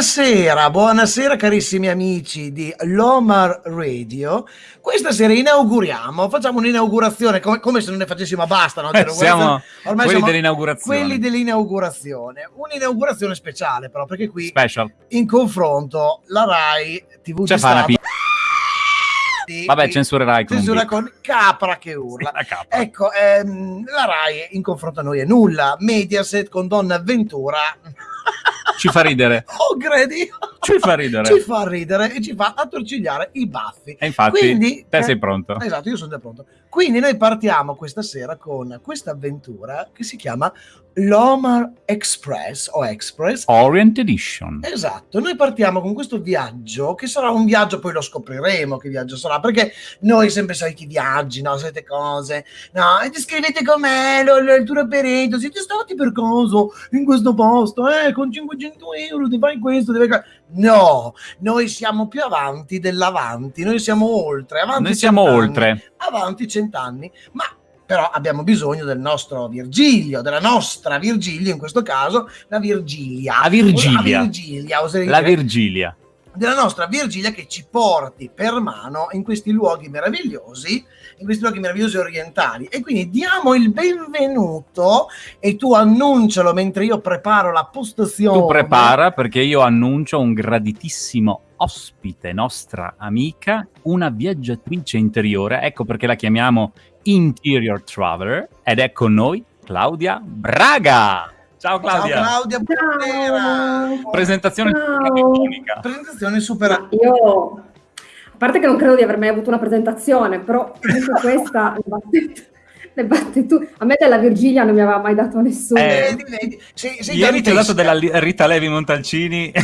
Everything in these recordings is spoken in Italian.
Buonasera, buonasera carissimi amici di Lomar Radio. Questa sera inauguriamo, facciamo un'inaugurazione come, come se non ne facessimo basta. No? Siamo Ormai quelli dell'inaugurazione. quelli dell'inaugurazione. Un'inaugurazione speciale però, perché qui Special. in confronto la RAI TV C'è di Stato pi- Vabbè, censurerai censura con capra che urla. La K. Ecco, ehm, la RAI in confronto a noi è nulla. Mediaset con Donna Avventura. Ci fa ridere. Oh, credi? Ci fa ridere. Ci fa ridere e ci fa attorcigliare i baffi. E infatti, Quindi, te eh, sei pronto. Esatto, io sono già pronto. Quindi noi partiamo questa sera con questa avventura che si chiama Lomar Express o Express. Orient Edition. Esatto, noi partiamo con questo viaggio che sarà un viaggio, poi lo scopriremo che viaggio sarà, perché noi sempre soliti viaggi, no, solite cose, no, e ti scrivete con me, lo- lo- il tour operator, siete stati per caso in questo posto, eh, con 500 euro, ti fai questo, devi fare... No, noi siamo più avanti dell'avanti, noi siamo oltre, avanti Noi siamo oltre. avanti cent'anni, ma però abbiamo bisogno del nostro Virgilio, della nostra Virgilio, in questo caso la Virgilia. La Virgilia. La Virgilia, La Virgilia. della nostra Virgilia che ci porti per mano in questi luoghi meravigliosi, in questi luoghi meravigliosi orientali. E quindi diamo il benvenuto e tu annuncialo mentre io preparo la postazione. Tu prepara perché io annuncio un graditissimo ospite, nostra amica, una viaggiatrice interiore. Ecco perché la chiamiamo Interior Traveler. Ed è con noi Claudia Braga. Ciao Ciao Claudia. Claudia, buonasera. Presentazione Ciao. Presentazione super... Ma io, a parte che non credo di aver mai avuto una presentazione, però comunque questa le batte, tu. A me della Virgilia non mi aveva mai dato nessuno. Eh, sei, sei Ieri ti ho dato della Rita Levi Montalcini. Eh,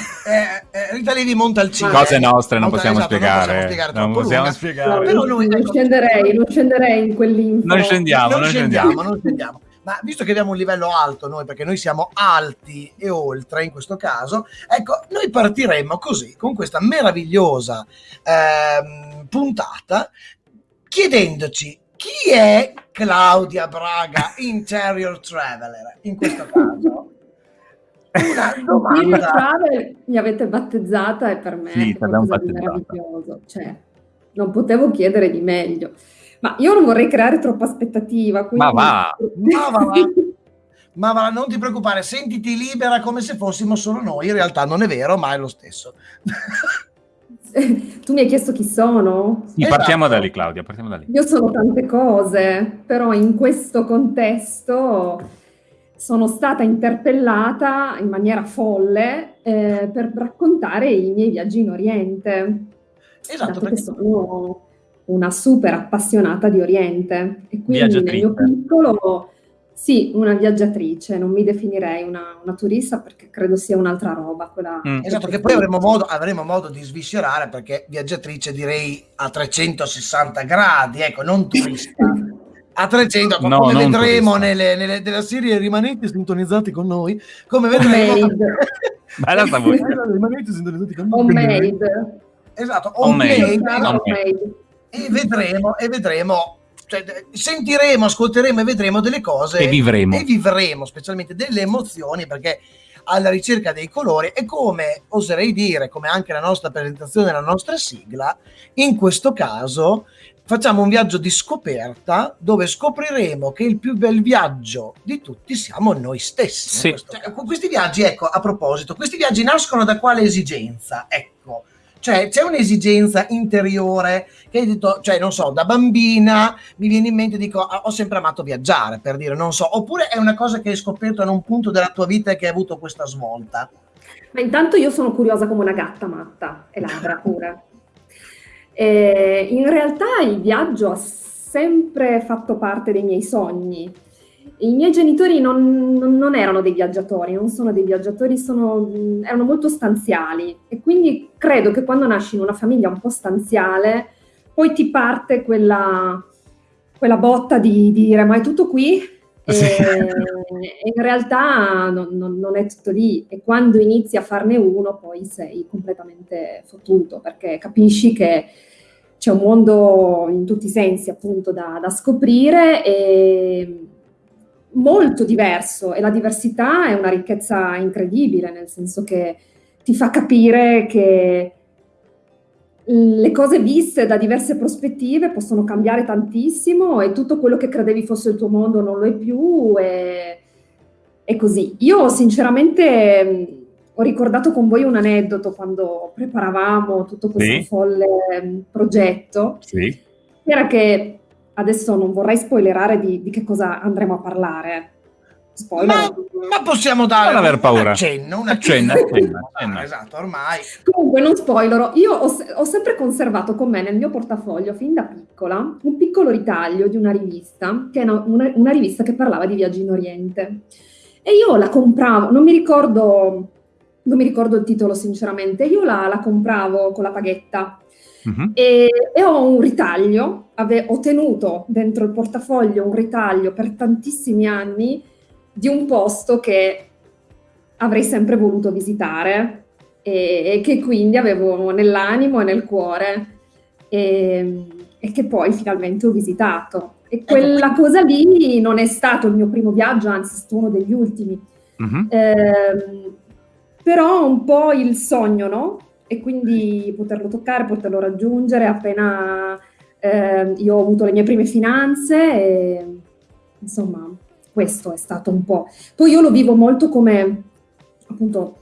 eh, Rita Levi Montalcini. Cose nostre non Esatto, possiamo non spiegare. possiamo spiegare Non troppo possiamo. No, spiegare. però non, noi- non ecco- scenderei, non scenderei in quell'info. Non scendiamo, non non scendiamo, scendiamo. non scendiamo. Ma visto che abbiamo un livello alto noi, perché noi siamo alti e oltre in questo caso, ecco, noi partiremo così, con questa meravigliosa ehm, puntata, chiedendoci chi è Claudia Braga Interior Traveler in questo caso. Una Interior domanda. Travel mi avete battezzata e per me Sì, è meraviglioso. Cioè, non potevo chiedere di meglio. Ma io non vorrei creare troppa aspettativa. Quindi... Ma va. Ma va. Ma va, non ti preoccupare, sentiti libera come se fossimo solo noi. In realtà non è vero, ma è lo stesso. tu mi hai chiesto chi sono? Sì, Esatto. partiamo da lì, Claudia, partiamo da lì. Io sono tante cose, però in questo contesto sono stata interpellata in maniera folle eh, per raccontare i miei viaggi in Oriente, Esatto, perché che sono una super appassionata di Oriente e quindi nel mio piccolo, sì, una viaggiatrice, non mi definirei una, una turista perché credo sia un'altra roba quella. Mm. Esatto, che poi avremo modo, avremo modo di sviscerare perché viaggiatrice direi a 360 gradi, ecco, non turista. A 300, No, come vedremo nelle, nelle- nella serie rimanete sintonizzati con noi, come vedremo... Bella sta voce. rimanete sintonizzati con noi. Homemade. Esatto, esatto. homemade. e vedremo, e vedremo, cioè, sentiremo, ascolteremo e vedremo delle cose E vivremo. e vivremo specialmente delle emozioni perché alla ricerca dei colori e come oserei dire, come anche la nostra presentazione, la nostra sigla, in questo caso facciamo un viaggio di scoperta dove scopriremo che il più bel viaggio di tutti siamo noi stessi. Sì. caso. questi viaggi, ecco, a proposito, questi viaggi nascono da quale esigenza? Ecco, cioè c'è un'esigenza interiore che hai detto, cioè non so, da bambina mi viene in mente, dico, "Ah, ho sempre amato viaggiare, per dire, non so, oppure è una cosa che hai scoperto in un punto della tua vita e che hai avuto questa svolta. Ma intanto io sono curiosa come una gatta matta e ladra pure. E in realtà il viaggio ha sempre fatto parte dei miei sogni. I miei genitori non, non- erano dei viaggiatori, non sono dei viaggiatori, sono- mh, erano molto stanziali e quindi credo che quando nasci in una famiglia un po' stanziale, poi ti parte quella, quella botta di, di dire ma è tutto qui? E, Sì. e in realtà non, non- non è tutto lì e quando inizi a farne uno poi sei completamente fottuto perché capisci che c'è un mondo in tutti i sensi appunto da, da scoprire e molto diverso e la diversità è una ricchezza incredibile nel senso che ti fa capire che le cose viste da diverse prospettive possono cambiare tantissimo e tutto quello che credevi fosse il tuo mondo non lo è più e, e così. Io sinceramente ho ricordato con voi un aneddoto quando preparavamo tutto questo Sì. folle progetto, Sì. era che adesso non vorrei spoilerare di, di che cosa andremo a parlare. Spoiler. Ma, ma possiamo dare Non aver un paura. accenno, un Accenna, accenno. accenna, Ah, accenna. esatto, ormai. Comunque, non spoilerò, io ho, ho sempre conservato con me nel mio portafoglio, fin da piccola, un piccolo ritaglio di una rivista, che è una, una- una rivista che parlava di viaggi in Oriente. E io la compravo, non mi ricordo, non mi ricordo il titolo sinceramente, io la, la compravo con la paghetta Mhm. e, e ho un ritaglio, ave- ho tenuto dentro il portafoglio un ritaglio per tantissimi anni di un posto che avrei sempre voluto visitare e, e che quindi avevo nell'animo e nel cuore e, e che poi finalmente ho visitato. E quella cosa lì non è stato il mio primo viaggio, anzi è stato uno degli ultimi. Mhm. Ehm, però un po' il sogno, no? E quindi poterlo toccare, poterlo raggiungere appena ehm, io ho avuto le mie prime finanze e insomma questo è stato un po'. Poi io lo vivo molto come, appunto,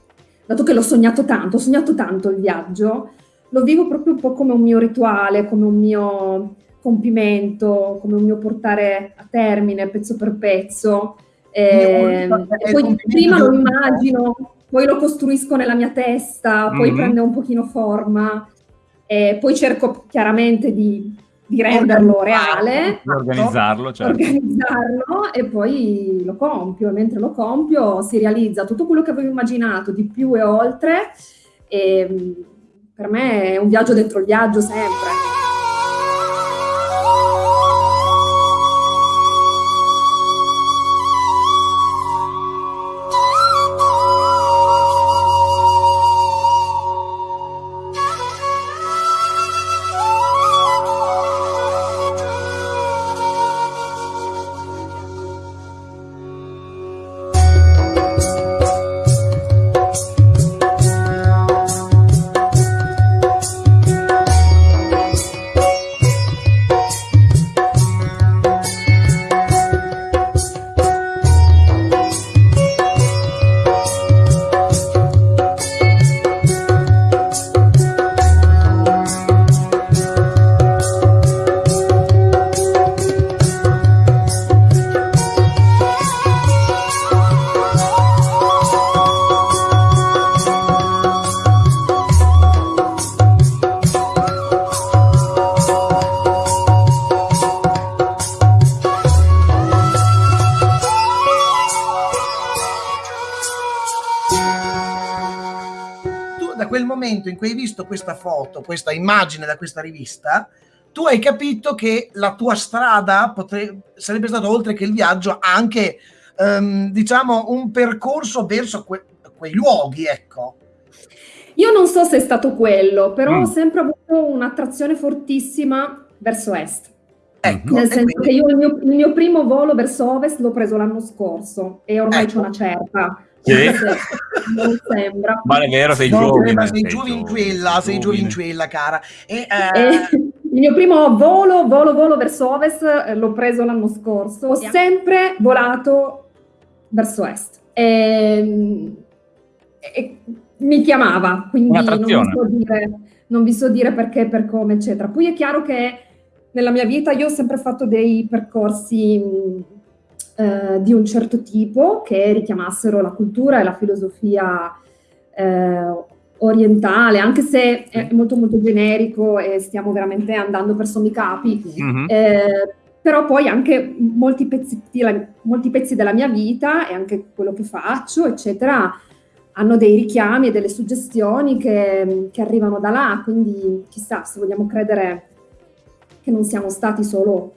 dato che l'ho sognato tanto, ho sognato tanto il viaggio, lo vivo proprio un po' come un mio rituale, come un mio compimento, come un mio portare a termine pezzo per pezzo. Un- e poi prima lo immagino, poi lo costruisco nella mia testa, poi Mhm. prende un pochino forma, e poi cerco chiaramente di, di renderlo reale, Di organizzarlo, certo. organizzarlo e poi lo compio. E mentre lo compio si realizza tutto quello che avevo immaginato di più e oltre. E mh, per me è un viaggio dentro il viaggio sempre. Visto questa foto, questa immagine da questa rivista, tu hai capito che la tua strada potre- sarebbe stato oltre che il viaggio anche ehm, diciamo un percorso verso que- quei luoghi, ecco. Io non so se è stato quello, però Mm. ho sempre avuto un'attrazione fortissima verso est. Ecco, Nel senso che quindi- io il mio, il mio primo volo verso ovest l'ho preso l'anno scorso e ormai Ecco. c'è una certa. Sì? non sembra. Ma è vero, sei No, giovane. ma sei sei giovinquella, sei giovinquella, cara. E, eh, E il mio primo volo, volo, volo verso ovest eh, l'ho preso l'anno scorso. Ho sempre volato verso est. E, e mi chiamava, quindi non vi, so dire, non vi so dire perché, per come, eccetera. Poi è chiaro che nella mia vita io ho sempre fatto dei percorsi eh, di un certo tipo che richiamassero la cultura e la filosofia eh, orientale, anche se è molto molto generico e stiamo veramente andando per sommi capi. Mhm. Eh, però poi anche molti pezzi, della- molti pezzi della mia vita e anche quello che faccio, eccetera, hanno dei richiami e delle suggestioni che, che arrivano da là, quindi chissà se vogliamo credere che non siamo stati solo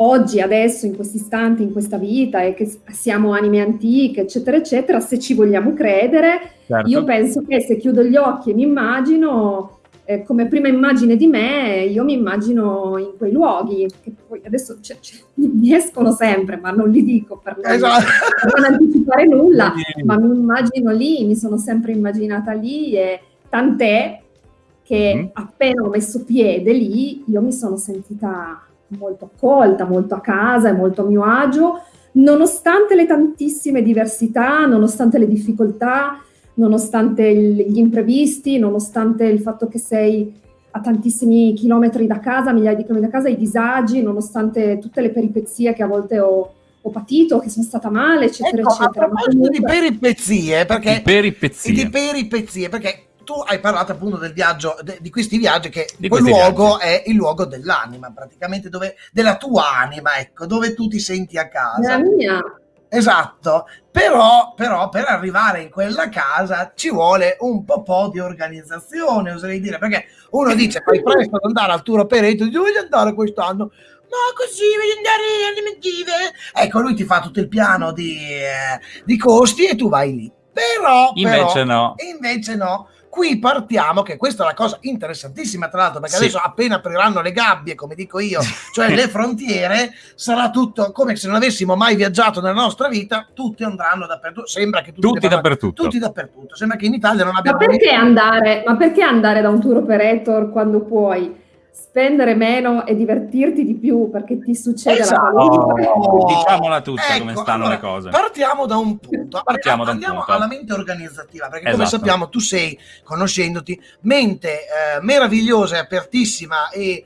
oggi, adesso, in questo istante, in questa vita e che siamo anime antiche, eccetera, eccetera, se ci vogliamo credere, Certo. io penso che se chiudo gli occhi e mi immagino, eh, come prima immagine di me, io mi immagino in quei luoghi, che poi adesso cioè, cioè, mi escono sempre, ma non li dico per non, esatto. per non anticipare nulla, ma mi immagino lì, mi sono sempre immaginata lì e tant'è che mm. appena ho messo piede lì, io mi sono sentita molto accolta, molto a casa e molto a mio agio, nonostante le tantissime diversità, nonostante le difficoltà, nonostante gli imprevisti, nonostante il fatto che sei a tantissimi chilometri da casa, migliaia di chilometri da casa, i disagi, nonostante tutte le peripezie che a volte ho, ho patito, che sono stata male, eccetera, ecco, eccetera. A proposito comunque... di peripezie, perché... Di peripezie. Di peripezie, perché tu hai parlato appunto del viaggio, de, di questi viaggi, che di quel luogo viaggi. è il luogo dell'anima, praticamente dove, della tua anima, ecco, dove tu ti senti a casa. La mia. Esatto, però, però, per arrivare in quella casa ci vuole un po', po' di organizzazione, oserei dire, perché uno dice fai presto ad andare al tour operator, dice voglio andare quest'anno, ma così voglio andare alle Maldive. Ecco, lui ti fa tutto il piano di, eh, di costi e tu vai lì. Però, invece però, no. Invece no Qui partiamo, che questa è una cosa interessantissima, tra l'altro, perché sì. adesso appena apriranno le gabbie, come dico io, cioè le frontiere, sarà tutto come se non avessimo mai viaggiato nella nostra vita, tutti andranno dappertutto. Sembra che tutti, tutti dappertutto. Tutti dappertutto. Sembra che in Italia non abbiamo... Ma perché, andare, ma perché andare da un tour operator quando puoi? Spendere meno e divertirti di più perché ti succede esatto. la oh, diciamola tutta ecco, come stanno allora, le cose partiamo da un punto partiamo da un andiamo punto. alla mente organizzativa perché esatto. come sappiamo tu sei conoscendoti mente eh, meravigliosa e apertissima e eh,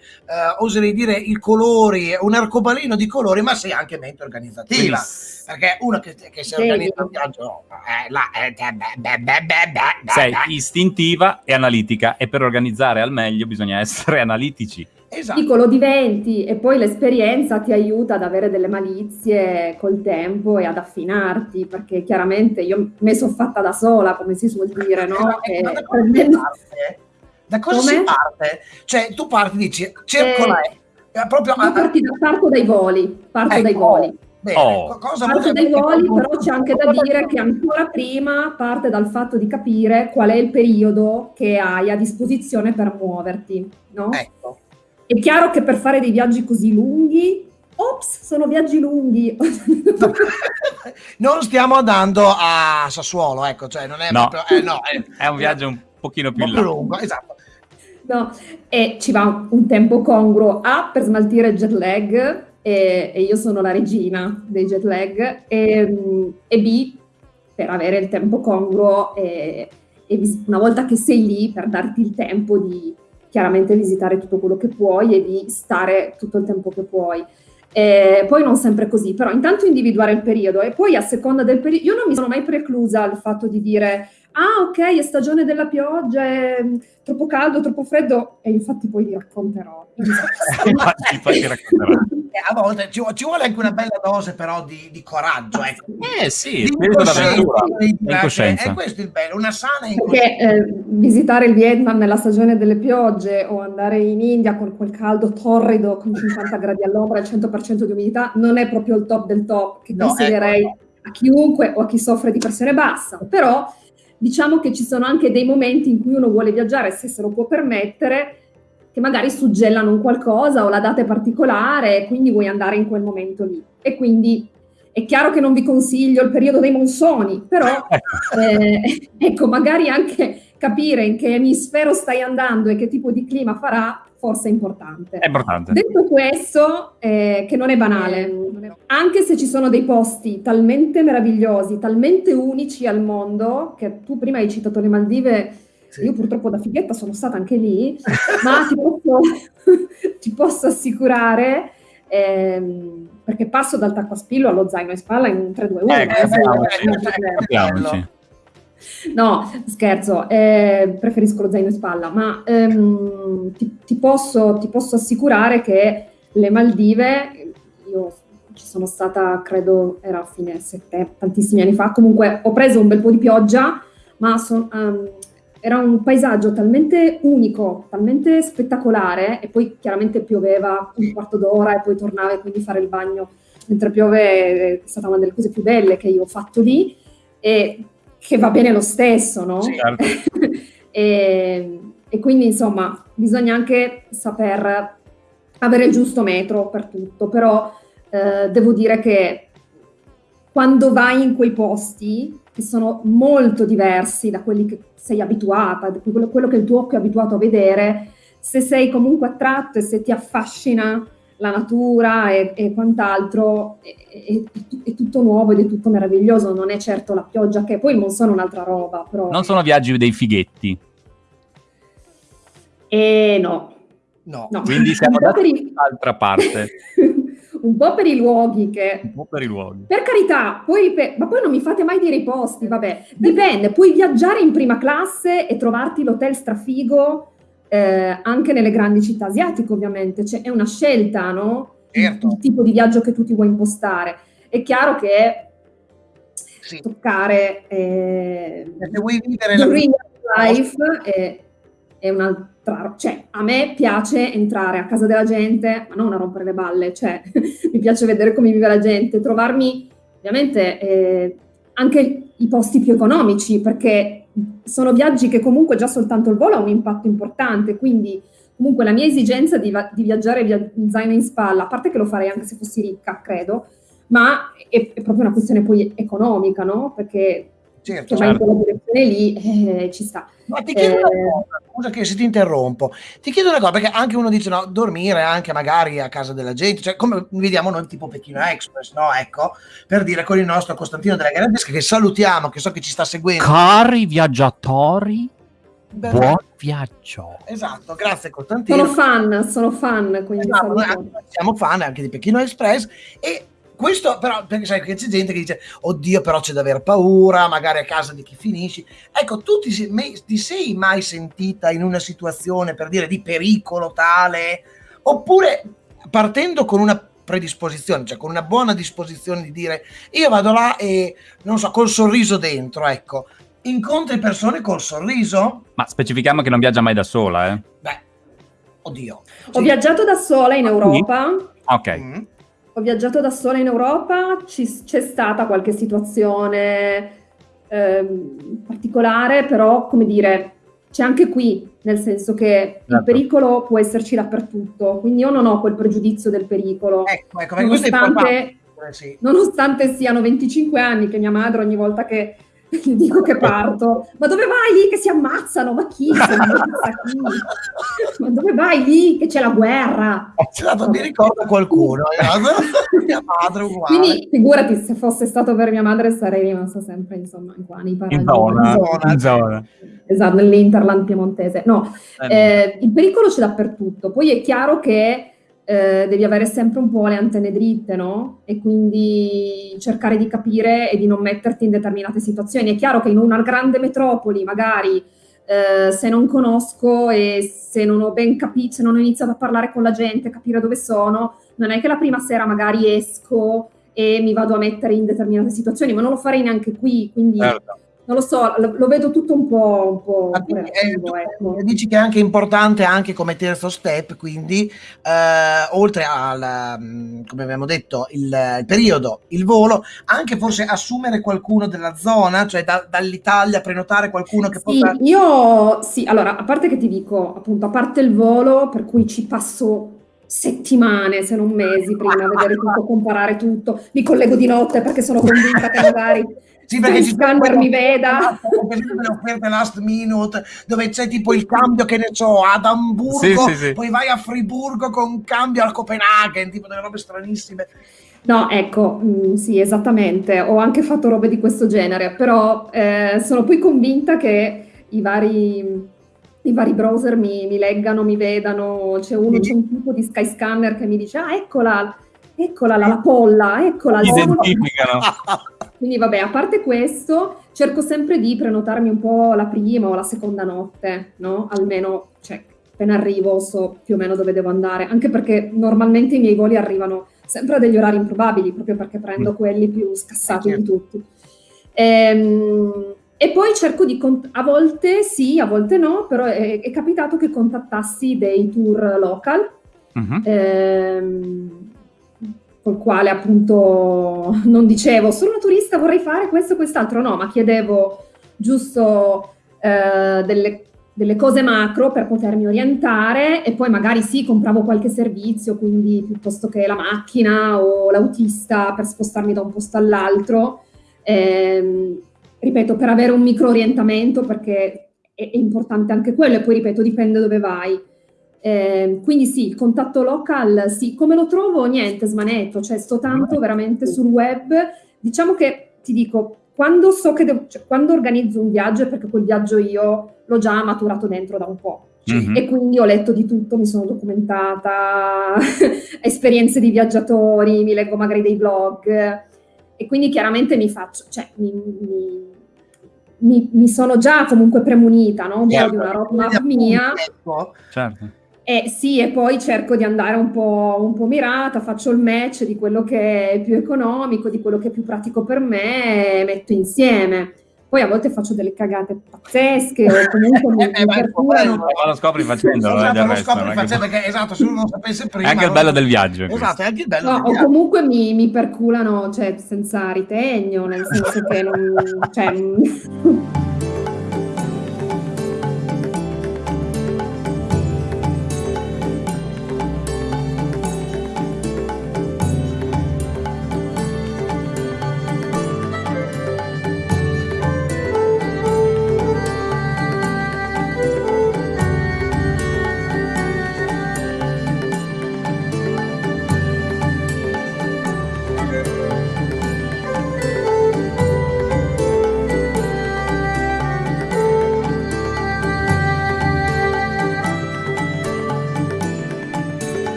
oserei dire i colori un arcobaleno di colori ma sei anche mente organizzativa Quindi, perché uno che, che si organizza un viaggio eh, eh, beh, beh, beh, sei istintiva e analitica e per organizzare al meglio bisogna essere analitici Esatto. Dico, lo diventi e poi l'esperienza ti aiuta ad avere delle malizie col tempo e ad affinarti, perché chiaramente io me sono fatta da sola, come si suol dire, no? Eh, da cosa prendendo... parte? Da cosa come? si parte? Cioè, tu parti, dici, cerco eh, la... Proprio... Io parti, parto dai voli, parto ecco. dai voli. Bene, oh. cosa parte dai voli, però c'è anche da dire che ancora prima parte dal fatto di capire qual è il periodo che hai a disposizione per muoverti, no? Ecco. È chiaro che per fare dei viaggi così lunghi, ops, sono viaggi lunghi. non stiamo andando a Sassuolo, ecco, cioè non è no. proprio, eh, no, è, è, un viaggio un pochino più, un più lungo, esatto. No, e ci va un tempo congruo A per smaltire il jet lag e, e io sono la regina dei jet lag e, e B per avere il tempo congruo e, e una volta che sei lì per darti il tempo di chiaramente visitare tutto quello che puoi e di stare tutto il tempo che puoi. Eh, poi non sempre così, però intanto individuare il periodo e poi a seconda del periodo, io non mi sono mai preclusa al fatto di dire ah ok è stagione della pioggia, è troppo caldo, troppo freddo e infatti poi vi racconterò. infatti, infatti racconterò. Eh, a volte ci, ci, vuole anche una bella dose però di, di coraggio. Ecco. Eh sì, spirito d'avventura incoscienza. E questo è il bello, una sana Perché eh, visitare il Vietnam nella stagione delle piogge o andare in India con quel caldo torrido con 50 gradi all'ombra e il 100% di umidità non è proprio il top del top che no, consiglierei ecco. a chiunque o a chi soffre di pressione bassa. Però diciamo che ci sono anche dei momenti in cui uno vuole viaggiare, se se lo può permettere, che magari suggellano un qualcosa o la data è particolare e quindi vuoi andare in quel momento lì. E quindi è chiaro che non vi consiglio il periodo dei monsoni, però eh, ecco, magari anche capire in che emisfero stai andando e che tipo di clima farà forse è importante. È importante. Detto questo, eh, che non è banale, anche se ci sono dei posti talmente meravigliosi, talmente unici al mondo, che tu prima hai citato le Maldive, sì. io purtroppo da fighetta sono stata anche lì, ma ti posso, ti posso assicurare... Ehm, perché passo dal tacco a spillo allo zaino in spalla in 3-2-1. Eh, capiamoci, eh, No, scherzo, eh, preferisco lo zaino in spalla, ma ehm, ti, ti, posso, ti, posso, assicurare che le Maldive, io ci sono stata, credo, era a fine settembre, tantissimi anni fa, comunque ho preso un bel po' di pioggia, ma son, um, era un paesaggio talmente unico, talmente spettacolare, e poi chiaramente pioveva un quarto d'ora e poi tornava e quindi fare il bagno mentre piove è stata una delle cose più belle che io ho fatto lì. E che va bene lo stesso, no? Certo. e, e quindi insomma bisogna anche saper avere il giusto metro per tutto, però eh, devo dire che quando vai in quei posti che sono molto diversi da quelli che sei abituata, da quello, quello che il tuo occhio è abituato a vedere, se sei comunque attratto e se ti affascina la natura e, e quant'altro, è, è, è, tutto nuovo ed è tutto meraviglioso, non è certo la pioggia che poi non sono un'altra roba. Però... Non sono viaggi dei fighetti. Eh no. No. no. Quindi siamo da un'altra parte. un po' per i luoghi che... Un po' per i luoghi. Per carità, poi per... ma poi non mi fate mai dire i posti, vabbè. Dipende, puoi viaggiare in prima classe e trovarti l'hotel strafigo eh, anche nelle grandi città asiatiche, ovviamente. Cioè, è una scelta, no? Certo. Il tipo di viaggio che tu ti vuoi impostare. È chiaro che sì. toccare... Eh, se vuoi vivere la life è, è un'altra cioè, a me piace entrare a casa della gente, ma non a rompere le balle, cioè, mi piace vedere come vive la gente, trovarmi ovviamente eh, anche i posti più economici, perché sono viaggi che comunque già soltanto il volo ha un impatto importante, quindi comunque la mia esigenza di, di viaggiare via zaino in spalla, a parte che lo farei anche se fossi ricca, credo, ma è, è proprio una questione poi economica, no? Perché certo, che certo. va in quella direzione lì eh, ci sta. Ma ti chiedo eh, una cosa, scusa che se ti interrompo, ti chiedo una cosa, perché anche uno dice no, dormire anche magari a casa della gente, cioè come vediamo noi tipo Pechino Express, no? Ecco, per dire con il nostro Costantino della Garadesca che salutiamo, che so che ci sta seguendo. Cari viaggiatori, Beh, buon viaggio. Esatto, grazie Costantino. Sono fan, sono fan, quindi esatto, siamo fan anche di Pechino Express e questo però, perché sai che c'è gente che dice, oddio però c'è da aver paura, magari a casa di chi finisci. Ecco, tu ti, ti sei mai sentita in una situazione, per dire, di pericolo tale? Oppure partendo con una predisposizione, cioè con una buona disposizione di dire io vado là e non so, col sorriso dentro, ecco, incontri persone col sorriso? Ma specifichiamo che non viaggia mai da sola, eh? Beh, oddio. Ho sì. viaggiato da sola in Europa. Ok. Mm ho viaggiato da sola in Europa, c'è stata qualche situazione eh, particolare, però come dire, c'è anche qui, nel senso che certo. il pericolo può esserci dappertutto, quindi io non ho quel pregiudizio del pericolo. Ecco, ecco, nonostante, sì. nonostante siano 25 anni che mia madre ogni volta che gli dico che parto, ma dove vai lì che si ammazzano? Ma chi si ammazza chi? Ma dove vai lì che c'è la guerra? Certo, mi ricorda qualcuno, eh? mia madre uguale. Quindi figurati se fosse stato per mia madre sarei rimasta sempre insomma qua nei paraggi. In zona, in zona. Esatto, nell'Interland piemontese. No, eh, eh il pericolo c'è dappertutto. Poi è chiaro che eh, devi avere sempre un po' le antenne dritte, no? E quindi cercare di capire e di non metterti in determinate situazioni. È chiaro che in una grande metropoli, magari eh, se non conosco e se non ho ben capito, se non ho iniziato a parlare con la gente, capire dove sono, non è che la prima sera magari esco e mi vado a mettere in determinate situazioni, ma non lo farei neanche qui, quindi certo non lo so, lo, lo, vedo tutto un po', un po', po reattivo, ecco. Dici che è anche importante anche come terzo step, quindi eh, oltre al, mm, come abbiamo detto, il, il, periodo, il volo, anche forse assumere qualcuno della zona, cioè da, dall'Italia prenotare qualcuno che sì, possa... Io sì, allora, a parte che ti dico, appunto, a parte il volo, per cui ci passo settimane, se non mesi, prima a vedere tutto, comparare tutto, mi collego di notte perché sono convinta che magari sì, perché ci scanner mi veda. le offerte last minute dove c'è tipo il cambio che ne so ad Amburgo, sì, sì, sì. poi vai a Friburgo con cambio a Copenaghen, tipo delle robe stranissime. No, ecco, mh, mm, sì, esattamente. Ho anche fatto robe di questo genere, però eh, sono poi convinta che i vari, i vari browser mi, mi, leggano, mi vedano. C'è uno, c'è un tipo di Skyscanner che mi dice, ah, eccola, eccola la, la polla, eccola. Identificano. Quindi vabbè, a parte questo, cerco sempre di prenotarmi un po' la prima o la seconda notte, no? Almeno, cioè, appena arrivo so più o meno dove devo andare, anche perché normalmente i miei voli arrivano sempre a degli orari improbabili, proprio perché prendo mm. quelli più scassati di tutti. Ehm, e poi cerco di, a volte sì, a volte no, però è, è capitato che contattassi dei tour local. Uh-huh. Ehm, col quale appunto non dicevo sono turista, vorrei fare questo o quest'altro, no, ma chiedevo giusto eh, delle, delle cose macro per potermi orientare e poi magari sì, compravo qualche servizio, quindi piuttosto che la macchina o l'autista per spostarmi da un posto all'altro. Eh, ripeto, per avere un micro orientamento perché è, è, importante anche quello e poi ripeto, dipende dove vai. Eh, quindi sì, il contatto local, sì, come lo trovo? Niente, smanetto, cioè sto tanto veramente sul web. Diciamo che ti dico, quando so che devo, cioè, quando organizzo un viaggio è perché quel viaggio io l'ho già maturato dentro da un po'. Mm-hmm. E quindi ho letto di tutto, mi sono documentata, esperienze di viaggiatori, mi leggo magari dei blog e quindi chiaramente mi faccio, cioè mi, mi, mi, mi sono già comunque premunita no? un certo. po' di una roadmap mia. Certo eh, sì, e poi cerco di andare un po', un po' mirata, faccio il match di quello che è più economico, di quello che è più pratico per me e metto insieme. Poi a volte faccio delle cagate pazzesche o comunque mi, eh, mi. Ma lo scopri facendo, esatto, lo scopri facendo perché esatto, se uno non sapesse prima. È anche il bello del viaggio. Esatto, è anche il bello no, o viaggio. comunque mi, mi perculano, cioè senza ritegno, nel senso che non... Cioè,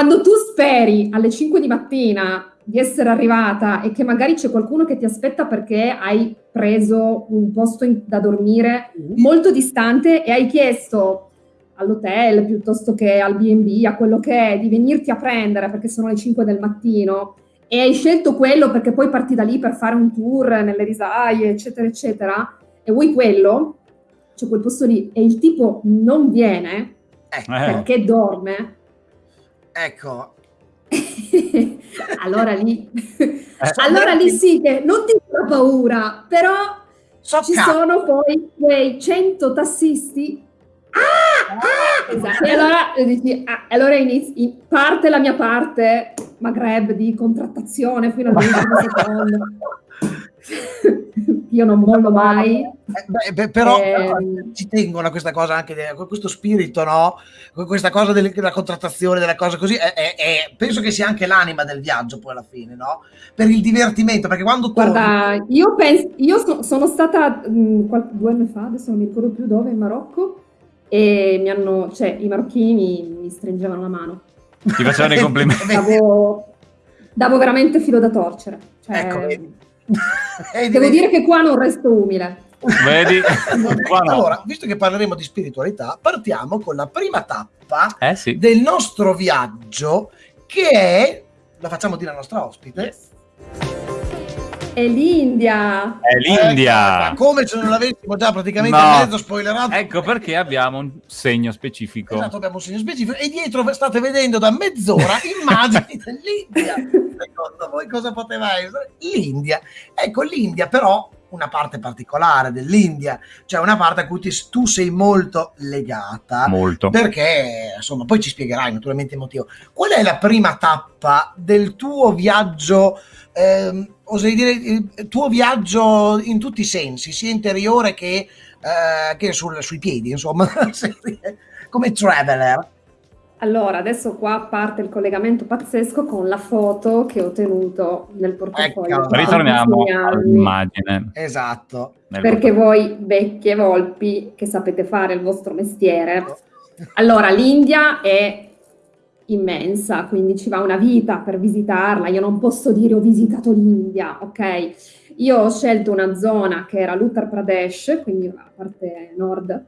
quando tu speri alle 5 di mattina di essere arrivata e che magari c'è qualcuno che ti aspetta perché hai preso un posto in, da dormire molto distante e hai chiesto all'hotel piuttosto che al B&B, a quello che è, di venirti a prendere perché sono le 5 del mattino e hai scelto quello perché poi parti da lì per fare un tour nelle risaie, eccetera, eccetera, e vuoi quello, c'è quel posto lì e il tipo non viene eh. perché dorme, Ecco. allora lì, eh, allora lì sì che non ti fa paura, però so ci cap- sono poi quei 100 tassisti. Ah, ah, esatto. E allora, dici, ah, allora inizi, parte la mia parte Maghreb di contrattazione fino all'ultimo secondo. io non mollo mai. Eh, beh, però, eh, ci tengono a questa cosa anche, questo spirito, no? Questa cosa della contrattazione, della cosa così, è, è, è, penso che sia anche l'anima del viaggio poi alla fine, no? Per il divertimento, perché quando Guarda, torni... io, penso, io so, sono stata mh, mm, qualche, due anni fa, adesso non mi ricordo più dove, in Marocco, e mi hanno, cioè, i marocchini mi, mi stringevano la mano. Ti facevano i complimenti. Davo, davo veramente filo da torcere. Cioè, ecco, Devo dire che qua non resto umile. Vedi? allora, visto che parleremo di spiritualità, partiamo con la prima tappa eh sì. del nostro viaggio, che è, la facciamo dire alla nostra ospite, yes. È l'India. È l'India. Eh, come se non l'avessimo già praticamente no. mezzo spoilerato. Ecco perché abbiamo un segno specifico. Esatto, abbiamo un segno specifico. E dietro state vedendo da mezz'ora immagini dell'India. Secondo voi cosa poteva essere? L'India. Ecco, l'India però una parte particolare dell'India, cioè una parte a cui ti, tu sei molto legata. Molto. Perché, insomma, poi ci spiegherai naturalmente il motivo. Qual è la prima tappa del tuo viaggio ehm, oserei dire, il tuo viaggio in tutti i sensi, sia interiore che, eh, che sul, sui piedi, insomma, come traveler. Allora, adesso qua parte il collegamento pazzesco con la foto che ho tenuto nel portafoglio. Ecco. Ritorniamo all'immagine. Esatto. Nel Perché voi, vecchie volpi, che sapete fare il vostro mestiere, allora l'India è immensa, quindi ci va una vita per visitarla. Io non posso dire ho visitato l'India, ok? Io ho scelto una zona che era l'Uttar Pradesh, quindi la parte nord,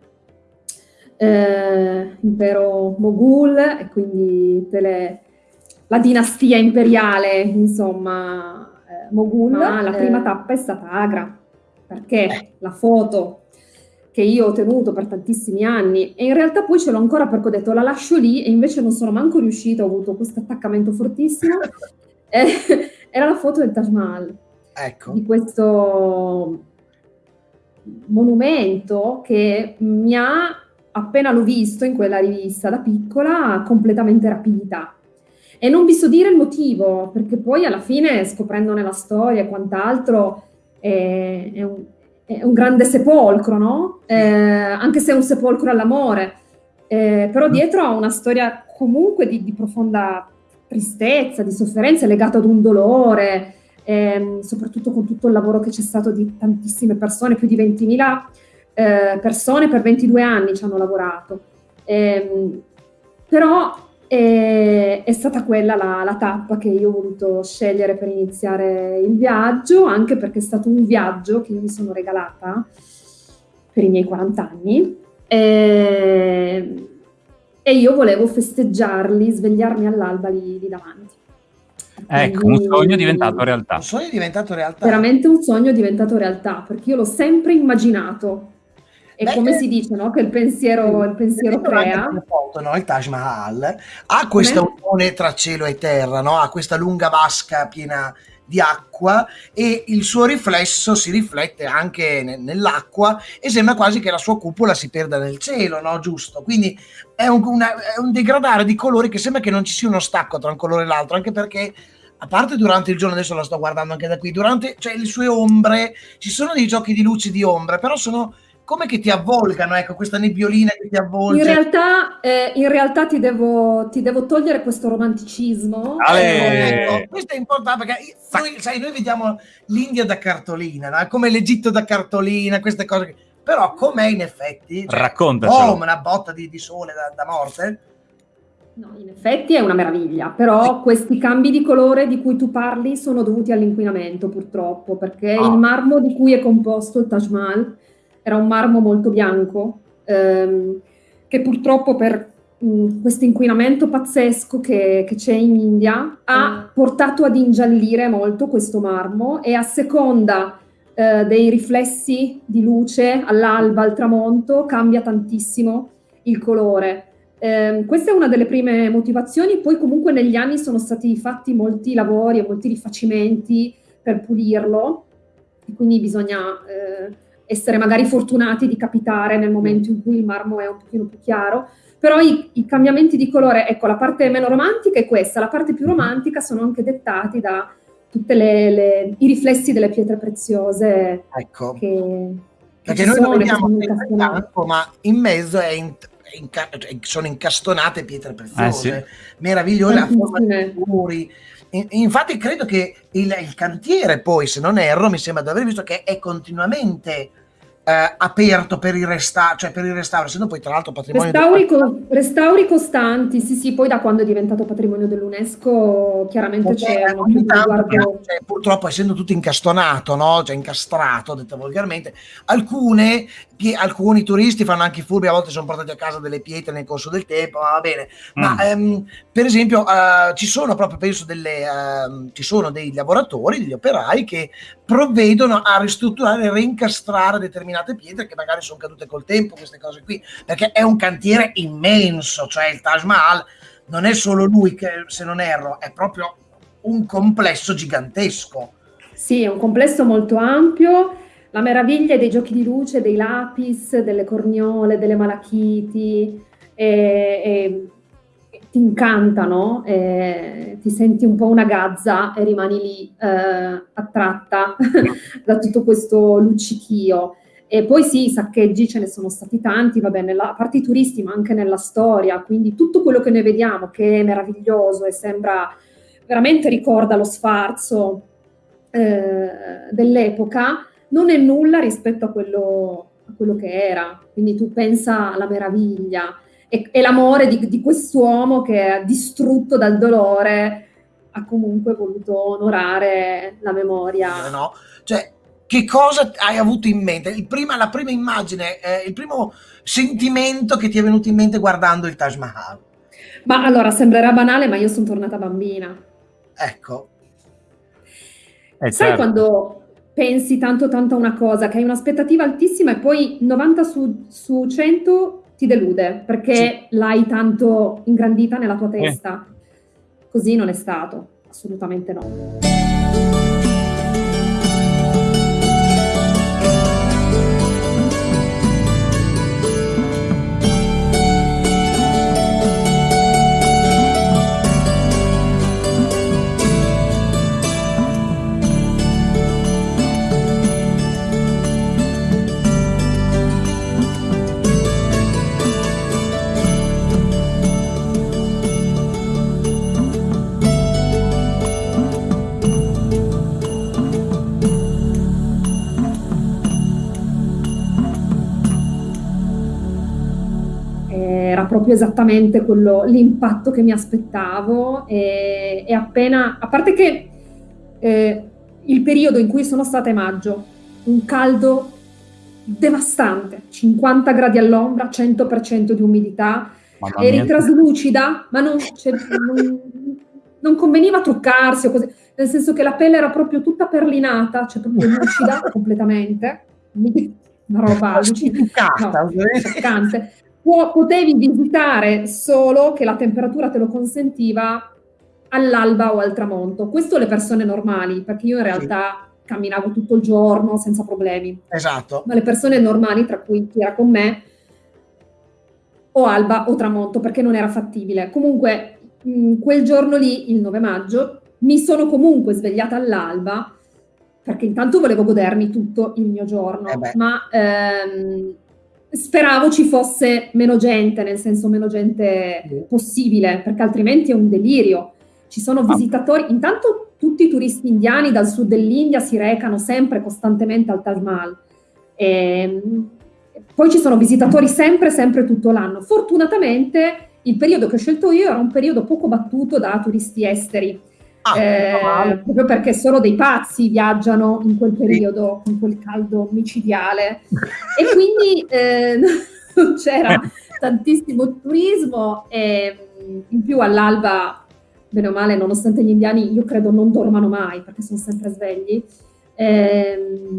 eh, impero Moghul e quindi le- la dinastia imperiale, insomma, eh, Moghul. Ma la prima tappa è stata Agra, perché la foto che io ho tenuto per tantissimi anni e in realtà poi ce l'ho ancora perché ho detto la lascio lì e invece non sono manco riuscita, ho avuto questo attaccamento fortissimo. Eh, era la foto del Taj Mahal Ecco. di questo monumento che mi ha, appena l'ho visto in quella rivista da piccola, completamente rapita. E non vi so dire il motivo, perché poi alla fine, scoprendone la storia e quant'altro, è, è un, è un grande sepolcro, no? Eh, anche se è un sepolcro all'amore. Eh, però dietro ha una storia comunque di, di profonda tristezza, di sofferenza, legata ad un dolore, ehm, soprattutto con tutto il lavoro che c'è stato di tantissime persone, più di 20.000 eh, persone per 22 anni ci hanno lavorato. Ehm, però eh, è stata quella la, la tappa che io ho voluto scegliere per iniziare il viaggio, anche perché è stato un viaggio che io mi sono regalata per i miei 40 anni. E, e io volevo festeggiarli, svegliarmi all'alba lì, lì davanti. Ecco, un Quindi- sogno diventato realtà. Un sogno diventato realtà. veramente un sogno diventato realtà, perché io l'ho sempre immaginato. E Beh, come eh, si dice, no? Che il pensiero, il pensiero crea. foto, no? Il Taj Mahal ha questa Come? unione tra cielo e terra, no? ha questa lunga vasca piena di acqua e il suo riflesso si riflette anche ne- nell'acqua e sembra quasi che la sua cupola si perda nel cielo, no? Giusto? Quindi è un, una- è un degradare di colori che sembra che non ci sia uno stacco tra un colore e l'altro, anche perché a parte durante il giorno, adesso la sto guardando anche da qui, durante cioè, le sue ombre, ci sono dei giochi di luci di ombre, però sono come che ti avvolgano, ecco, questa nebbiolina che ti avvolge. In realtà, eh, in realtà ti, devo, ti devo togliere questo romanticismo. Ecco, questo è importante perché noi, sai, noi vediamo l'India da cartolina, no? come l'Egitto da cartolina, queste cose. che- Però com'è in effetti? Cioè, Raccontacelo. oh, una botta di, di sole da, da morte? No, in effetti è una meraviglia, però questi cambi di colore di cui tu parli sono dovuti all'inquinamento purtroppo, perché Ah. il marmo di cui è composto il Taj Mahal era un marmo molto bianco, ehm, che purtroppo per questo inquinamento pazzesco che, che c'è in India ha portato ad ingiallire molto questo marmo e a seconda eh, dei riflessi di luce all'alba, al tramonto, cambia tantissimo il colore. Eh, questa è una delle prime motivazioni, poi comunque negli anni sono stati fatti molti lavori e molti rifacimenti per pulirlo, e quindi bisogna eh, essere magari fortunati di capitare nel momento in cui il marmo è un pochino più chiaro, però i, i cambiamenti di colore, ecco, la parte meno romantica è questa, la parte più romantica sono anche dettati da tutti i riflessi delle pietre preziose Ecco, che, perché noi lo vediamo in campo, ma in mezzo è in- è inca- cioè, sono incastonate pietre preziose, Eh, meravigliose, a forma di muri. In- Infatti credo che il, il cantiere poi, se non erro, mi sembra di aver visto che è continuamente eh, aperto per il, resta- cioè per il restauro, essendo poi tra l'altro patrimonio Restauri, co- restauri costanti, sì, sì, poi da quando è diventato patrimonio dell'UNESCO chiaramente Perché c'è un riguardo. cioè, purtroppo essendo tutto incastonato, no? cioè incastrato, detto volgarmente, alcune, pie- alcuni turisti fanno anche i furbi, a volte sono portati a casa delle pietre nel corso del tempo, ma va bene. Ma Mm. ehm, per esempio eh, ci sono proprio, penso, delle, ehm, ci sono dei lavoratori, degli operai che provvedono a ristrutturare e reincastrare determinate pietre che magari sono cadute col tempo, queste cose qui, perché è un cantiere immenso, cioè il Taj Mahal non è solo lui che, se non erro, è proprio un complesso gigantesco. Sì, è un complesso molto ampio. La meraviglia dei giochi di luce, dei lapis, delle corniole, delle malachiti, e, e- ti incantano, e ti senti un po' una gazza e rimani lì eh, attratta da tutto questo luccichio. E poi sì, i saccheggi ce ne sono stati tanti, vabbè, nella, a parte i turisti, ma anche nella storia, quindi tutto quello che noi vediamo che è meraviglioso e sembra veramente ricorda lo sfarzo eh, dell'epoca, non è nulla rispetto a quello, a quello, che era. Quindi tu pensa alla meraviglia e, e l'amore di, di quest'uomo che distrutto dal dolore ha comunque voluto onorare la memoria. No, cioè che cosa hai avuto in mente? Prima, la prima immagine, eh, il primo sentimento che ti è venuto in mente guardando il Taj Mahal? Ma allora, sembrerà banale, ma io sono tornata bambina. Ecco. Eh, Sai certo. quando pensi tanto tanto a una cosa, che hai un'aspettativa altissima e poi 90 su, su 100 ti delude, perché sì. l'hai tanto ingrandita nella tua testa. Eh. Così non è stato, assolutamente no. Proprio esattamente quello, l'impatto che mi aspettavo e, e appena, a parte che eh, il periodo in cui sono stata è maggio, un caldo devastante, 50 gradi all'ombra, 100% di umidità, eri traslucida, ma non, cioè, non, non, conveniva truccarsi o così, nel senso che la pelle era proprio tutta perlinata, cioè proprio lucida completamente, una roba allucinante, no, potevi visitare solo che la temperatura te lo consentiva all'alba o al tramonto. Questo le persone normali, perché io in realtà sì. camminavo tutto il giorno senza problemi. Esatto. Ma le persone normali, tra cui chi era con me, o alba o tramonto, perché non era fattibile. Comunque, mh, quel giorno lì, il 9 maggio, mi sono comunque svegliata all'alba, perché intanto volevo godermi tutto il mio giorno, eh ma ehm, speravo ci fosse meno gente, nel senso meno gente possibile, perché altrimenti è un delirio. Ci sono visitatori, intanto tutti i turisti indiani dal sud dell'India si recano sempre costantemente al Taj Mahal. E, ehm, poi ci sono visitatori sempre, sempre tutto l'anno. Fortunatamente il periodo che ho scelto io era un periodo poco battuto da turisti esteri Ah, eh, proprio perché solo dei pazzi viaggiano in quel periodo, con quel caldo micidiale. e quindi eh, non c'era tantissimo turismo e in più all'alba, bene o male, nonostante gli indiani, io credo non dormano mai perché sono sempre svegli. Eh,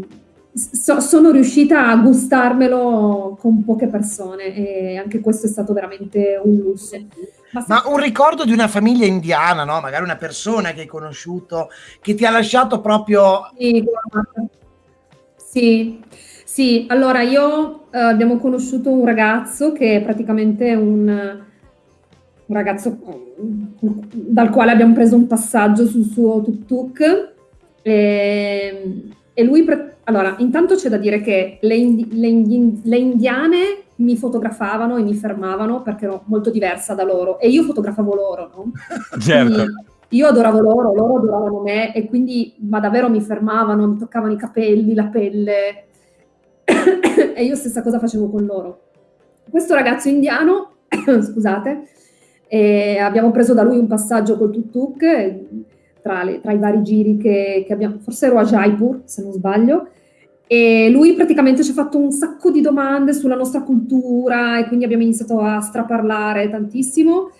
so, sono riuscita a gustarmelo con poche persone e anche questo è stato veramente un lusso. Ma, Ma un ricordo di una famiglia indiana, no? Magari una persona che hai conosciuto, che ti ha lasciato proprio... Sì, sì. sì. allora io eh, abbiamo conosciuto un ragazzo che è praticamente un, un ragazzo dal quale abbiamo preso un passaggio sul suo tuk-tuk e, e lui... allora, intanto c'è da dire che le, indi, le, indi, le indiane mi fotografavano e mi fermavano perché ero molto diversa da loro e io fotografavo loro, no? Certo. io adoravo loro, loro adoravano me e quindi ma davvero mi fermavano, mi toccavano i capelli, la pelle e io stessa cosa facevo con loro. Questo ragazzo indiano, scusate, abbiamo preso da lui un passaggio col tuk-tuk tra, tra, i vari giri che, che abbiamo, forse ero a Jaipur se non sbaglio, e lui praticamente ci ha fatto un sacco di domande sulla nostra cultura e quindi abbiamo iniziato a straparlare tantissimo.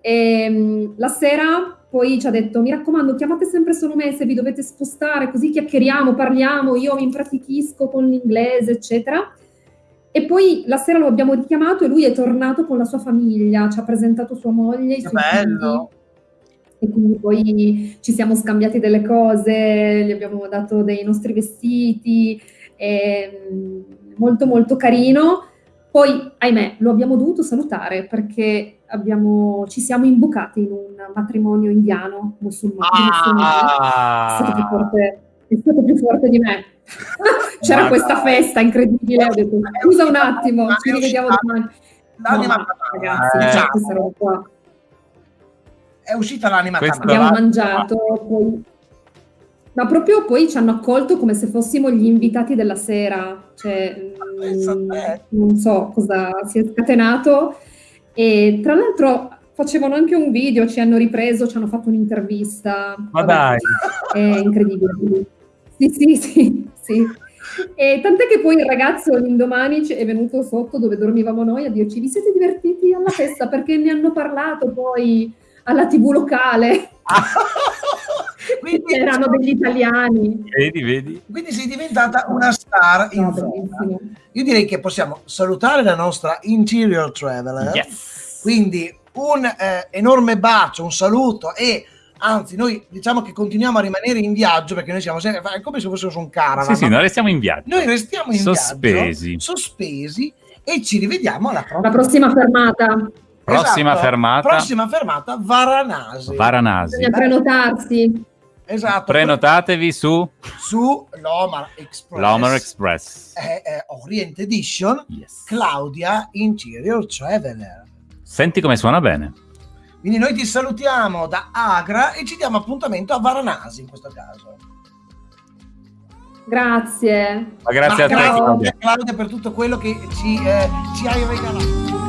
E, um, la sera poi ci ha detto, mi raccomando, chiamate sempre solo me se vi dovete spostare, così chiacchieriamo, parliamo, io mi impratichisco con l'inglese, eccetera. E poi la sera lo abbiamo richiamato e lui è tornato con la sua famiglia, ci ha presentato sua moglie, i suoi bello. E quindi poi ci siamo scambiati delle cose, gli abbiamo dato dei nostri vestiti, molto molto carino. Poi, ahimè, lo abbiamo dovuto salutare perché abbiamo, ci siamo imbucati in un matrimonio indiano musulmano. Ah! Forte, è stato più forte di me. C'era Ma questa festa incredibile, ho detto scusa un attimo, Ma ci è rivediamo domani. No, ragazzi, Eh. questa roba qua. È uscita l'anima Questo tamara. Abbiamo mangiato, poi... Ma proprio poi ci hanno accolto come se fossimo gli invitati della sera, cioè, Pensa a mm, non so cosa si è scatenato. E tra l'altro facevano anche un video, ci hanno ripreso, ci hanno fatto un'intervista. Ma Vabbè, dai. È incredibile. Sì, sì, sì, sì. E tant'è che poi il ragazzo l'indomani è venuto sotto dove dormivamo noi a dirci vi siete divertiti alla festa perché ne hanno parlato poi alla tv locale. quindi, Erano degli italiani. Vedi, vedi? quindi sei diventata una star in No. Io direi che possiamo salutare la nostra interior traveler. Yes. Quindi un eh, enorme bacio, un saluto e anzi noi diciamo che continuiamo a rimanere in viaggio perché noi siamo sempre è come se fossimo su un caravan. Sì, sì, noi restiamo in viaggio. noi restiamo in Sospesi. viaggio, sospesi e ci rivediamo alla prossima. La prossima fermata. Prossima Esatto. fermata, Prossima fermata Varanasi. Varanasi. Bisogna prenotarsi. esatto. Prenotatevi su su l'Omar Express. l'Homer Express. È, è Orient Edition Yes. Claudia Interior Traveler. Senti come suona bene. Quindi noi ti salutiamo da Agra e ci diamo appuntamento a Varanasi in questo caso. Grazie. Ma grazie Ma a te, Claudia. Claudia per tutto quello che ci, eh, ci hai regalato.